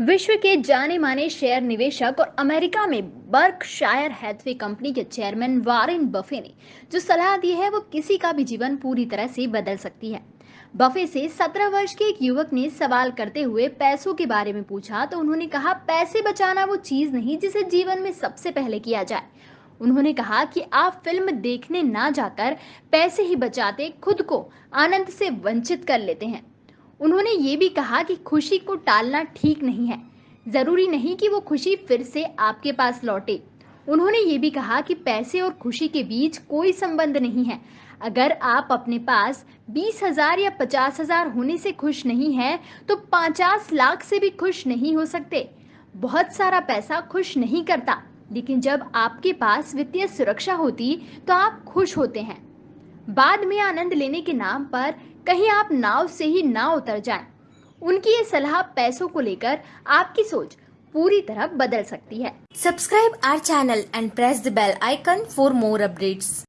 विश्व के जाने माने शेयर निवेशक और अमेरिका में बर्कशायर हैथवे कंपनी के चेयरमैन वारेन बफे ने जो सलाह दी है, वो किसी का भी जीवन पूरी तरह से बदल सकती है। बफे से 17 वर्ष के एक युवक ने सवाल करते हुए पैसों के बारे में पूछा तो उन्होंने कहा, पैसे बचाना वो चीज़ नहीं जिसे जीवन में सबसे पहले किया जाए। उन्होंने कहा कि, आप फ़िल्म देखने ना जाकर पैसे ही बचाते, खुद को आनंद से वंचित कर लेते हैं। उन्होंने ये भी कहा कि खुशी को टालना ठीक नहीं है। ज़रूरी नहीं कि वो खुशी फिर से आपके पास लौटे। उन्होंने ये भी कहा कि पैसे और खुशी के बीच कोई संबंध नहीं है। अगर आप अपने पास बीस हज़ार या पचास हज़ार होने से खुश नहीं है तो पचास लाख से भी खुश नहीं हो सकते। बहुत सारा पैसा खुश नहीं करता, लेकिन जब आपके पास वित्तीय सुरक्षा होती तो आप खुश होते हैं। बाद में आनंद लेने के नाम पर कहीं आप नाव से ही ना उतर जाए। उनकी ये सलाह पैसों को लेकर आपकी सोच पूरी तरह बदल सकती है। Subscribe our channel and press the bell icon for more updates